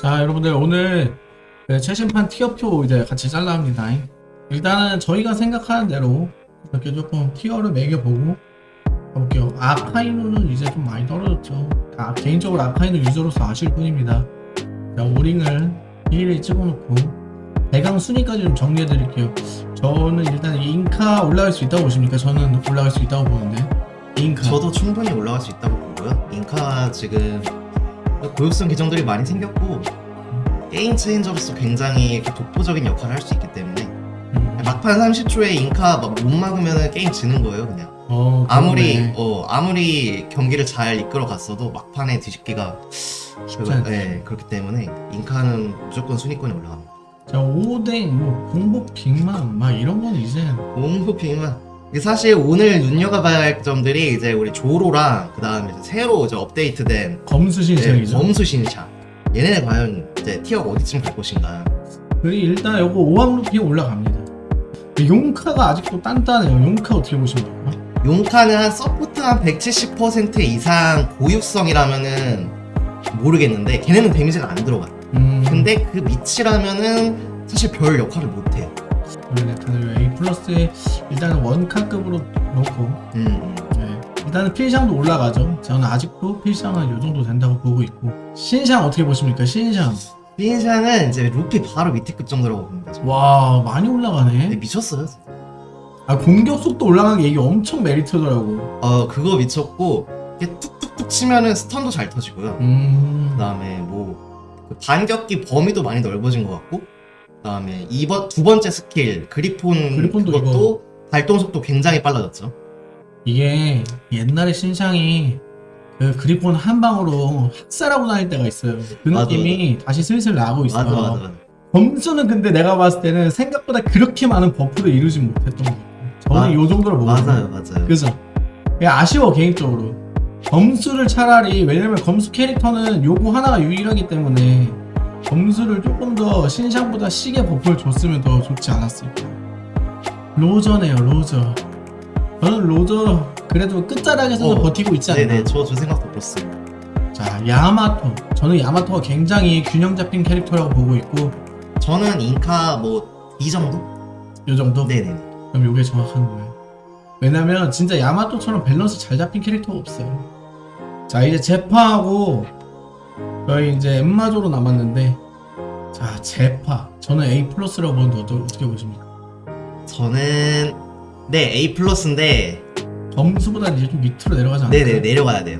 자 여러분들 오늘 그 최신판 티어표 이제 같이 잘라 합니다. 일단은 저희가 생각하는 대로 이렇게 조금 티어를 매겨보고 가볼게요. 아카이누는 이제 좀 많이 떨어졌죠. 아, 개인적으로 아카이누 유저로서 아실 뿐입니다. 자 오링을 1위 찍어놓고 대강 순위까지 좀 정리해 드릴게요. 저는 일단 인카 올라갈 수 있다고 보십니까? 저는 올라갈 수 있다고 보는데. 인카. 저도 충분히 올라갈 수 있다고 보고요. 인카 지금 고육성 계정들이 많이 생겼고 게임 체인저로서 굉장히 독보적인 역할을 할 수 있기 때문에 음. 막판 30초에 인카 막 못 막으면 게임 지는 거예요 그냥. 어, 아무리. 어 아무리 경기를 잘 이끌어 갔어도 막판에 뒤집기가 쉽지 않죠. 네, 그렇기 때문에 인카는 무조건 순위권에 올라갑니다. 자 오뎅 뭐 공복 빅맘 막 이런 거는 이제 공호핑은 사실 오늘 눈여겨봐야 할 점들이 이제 우리 조로랑 그 다음에 새로 이제 업데이트된 검수 네, 신샹 얘네는 과연 이제 tier가 어디쯤 갈 것인가 그리고 일단 요거 오황 루피 올라갑니다. 용카가 아직도 단단해요. 용카 어떻게 보십니까? 용카는 한 서포트 한 170% 이상 고육성이라면은 모르겠는데 걔네는 데미지가 안 들어가 음, 근데 그 밑이라면은 사실 별 역할을 못해요 원래 다들 A 플러스에 일단은 원카급으로 놓고 음, 네. 일단은 필샹도 올라가죠. 저는 아직도 필샹은 요 정도 된다고 보고 있고 신샹 어떻게 보십니까? 신샹 빈샹은 이제 루피 바로 밑에 급 정도라고 봅니다. 와 많이 네, 올라가네. 미쳤어요 아 공격 속도 올라간 게 이게 엄청 메리트더라고. 어 그거 미쳤고 이게 툭툭툭 치면은 스턴도 잘 터지고요 음, 그 다음에 뭐그 반격기 범위도 많이 넓어진 것 같고 그다음에 이번 두 번째 스킬 그리폰 그리폰도 그것도 발동 속도 굉장히 빨라졌죠. 이게 옛날에 신샹이 그 그리폰 한 방으로 학살하고 다닐 때가 있어요. 그 맞아, 느낌이 다시 슬슬 나고 있어요. 맞아 맞아 맞아. 점수는 근데 내가 봤을 때는 생각보다 그렇게 많은 buff를 이루지 못했던 것 같아요. 저는 아, 이 정도로 보거든요. 맞아요 맞아요. 그죠? 아쉬워 개인적으로. 점수를 차라리 왜냐면 검수 캐릭터는 요거 하나가 유일하기 때문에 점수를 조금 더 신샹보다 시계 buff를 줬으면 더 좋지 않았을까. 로저네요 로저. 저는 로저 그래도 끝자락에서는 어, 버티고 있지 않나. 네네 저저 생각도 그렇습니다. 자 야마토. 저는 야마토가 굉장히 균형 잡힌 캐릭터라고 보고 있고 저는 인카 뭐 이 정도? 요 정도. 네네. 그럼 요게 정확한 거예요. 왜냐면 진짜 야마토처럼 밸런스 잘 잡힌 캐릭터가 없어요. 자 이제 제파하고 저희 이제 엠마조로 남았는데 자 제파 저는 A 플러스라고 보는데 어떻게 보십니까? 저는 네 A 플러스인데 점수보다 이제 좀 밑으로 내려가지 않나요? 네네 내려가야 돼요.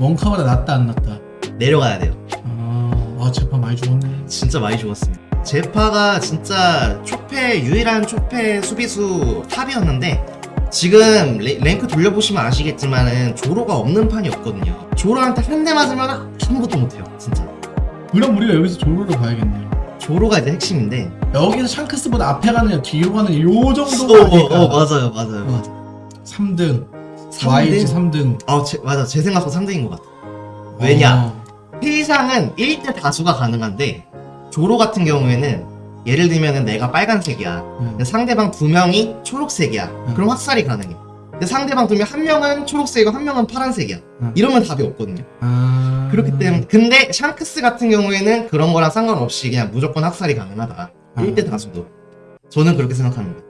원카보다 낫다 안 낫다? 내려가야 돼요. 아, 아 제파 많이 죽었네. 진짜 많이 죽었습니다. 제파가 진짜 초패 유일한 초패 수비수 탑이었는데 지금 레, 랭크 돌려보시면 아시겠지만 은 조로가 없는 판이 없거든요. 조로한테 한 대 맞으면 아무것도 못해요. 진짜. 그럼 우리가 여기서 조로를 봐야겠네요. 조로가 이제 핵심인데. 여기서 샹크스보다 앞에 가느냐 뒤로 가느냐 요 어, 정도가 어, 아닐까. 어, 맞아요, 맞아요, 맞아요. 3등, 삼 YG 등? 3등. 아, 제, 맞아. 제 생각보다 3등인 것 같아. 왜냐? 어. 필상은 1대 다수가 가능한데 조로 같은 경우에는 예를 들면은 내가 빨간색이야. 음. 상대방 두 명이 초록색이야. 음. 그럼 확살이 가능해. 근데 상대방 두 명 한 명은 초록색이고 한 명은 파란색이야. 음. 이러면 답이 없거든요. 아... 그렇기 때문에 근데 샹크스 같은 경우에는 그런 거랑 상관없이 그냥 무조건 학살이 가능하다. 아. 1대 다수도. 저는 그렇게 생각합니다.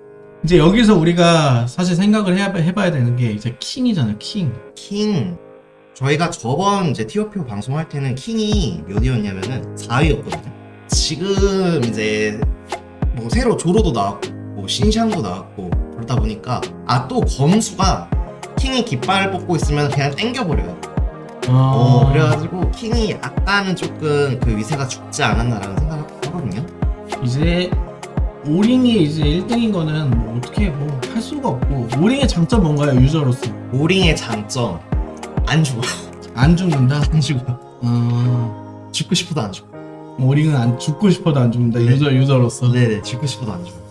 이제 여기서 우리가 사실 생각을 해야, 해봐야 되는 게 이제 킹이잖아 킹킹 저희가 저번 이제 티어표 방송할 때는 킹이 몇 위였냐면은 4위였거든요. 지금 이제 뭐 새로 조로도 나왔고 뭐 신샹도 나왔고 그러다 보니까 아 또 검수가 킹이 깃발을 뽑고 있으면 그냥 땡겨버려요. 어, 그래가지고 킹이 약간은 조금 그 위세가 죽지 않았나라는 생각을 하거든요. 이제 오링이 이제 1등인 거는 뭐 어떻게 뭐 할 수가 없고 오링의 장점 뭔가요 유저로서 오링의 장점 안 죽어 안 죽는다 안 죽어 어... 죽고 싶어도 안 죽어. 오링은 안 죽고 싶어도 안 죽는다 네. 유저 유저로서 네네 죽고 싶어도 안 죽어.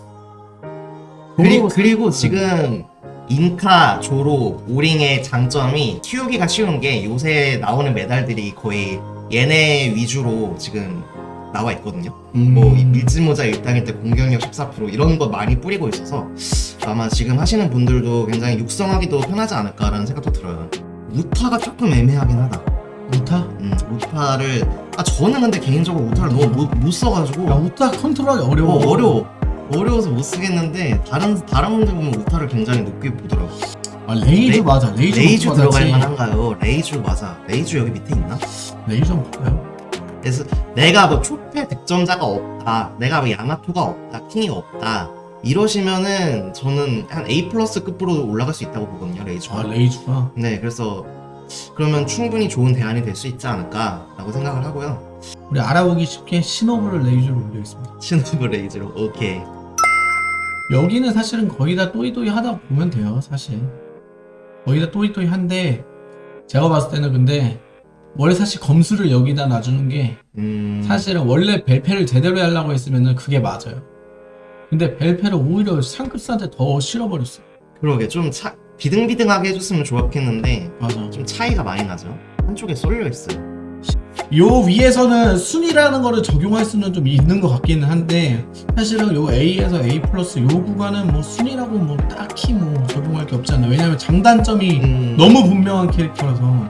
그리고 그리고, 그리고 지금 인카, 조로, 오링의 장점이 키우기가 쉬운 게 요새 나오는 메달들이 거의 얘네 위주로 지금 나와 있거든요. 음. 뭐 밀짚모자 일당일 때 공격력 14% 이런 거 많이 뿌리고 있어서 아마 지금 하시는 분들도 굉장히 육성하기도 편하지 않을까라는 생각도 들어요. 우타가 조금 애매하긴 하다. 우타? 음, 우타를 아 저는 근데 개인적으로 우타를 너무 못, 못 써가지고 야 우타 컨트롤하기 어려워 어, 어려워 어려워서 못 쓰겠는데 다른 다른 분들 보면 우타를 굉장히 높게 보더라고. 아 레이즈 레- 맞아 레이즈 레이즈. 들어갈 만한가요? 레이즈 맞아. 레이즈 여기 밑에 있나? 레이즈 볼까요? 그래서 내가 뭐 초패 득점자가 없다, 내가 뭐 야마토가 없다, 킹이 없다 이러시면은 저는 한 A 플러스 급으로 올라갈 수 있다고 보거든요 레이즈가. 아 레이즈가 네, 그래서 그러면 충분히 좋은 대안이 될 수 있지 않을까라고 생각을 하고요. 우리 알아보기 쉽게 신호부를 레이즈로 올리겠습니다 신호브 레이즈로 오케이. 여기는 사실은 거의 다 또이또이 하다 보면 돼요 사실. 거의 다 또이또이 한데 제가 봤을 때는 근데 원래 사실 검수를 여기다 놔주는 게 음, 사실은 원래 벨페를 제대로 하려고 했으면은 그게 맞아요. 근데 벨페를 오히려 상급사한테 더 실어버렸어요. 그러게 좀 차, 비등비등하게 해줬으면 좋았겠는데 맞아 좀 차이가 많이 나죠. 한쪽에 쏠려 있어요. 요 위에서는 순위라는 거를 적용할 수는 좀 있는 것 같기는 한데 사실은 요 A에서 A 플러스 요 구간은 뭐 순위라고 뭐 딱히 뭐 적용할 게 없잖아요 왜냐면 장단점이 음, 너무 분명한 캐릭터라서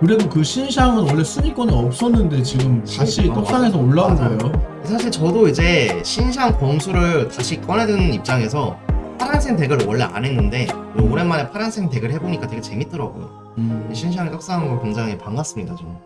그래도 그 신상은 원래 순위권에 없었는데 지금 다시. 떡상에서 올라온 맞아요. 거예요 사실 저도 이제 신상 범수를 다시 꺼내드는 입장에서 파란색 덱을 원래 안 했는데 오랜만에 파란색 덱을 해보니까 되게 재밌더라고요. 음. 신상이 떡상한 거 굉장히 반갑습니다, 저는.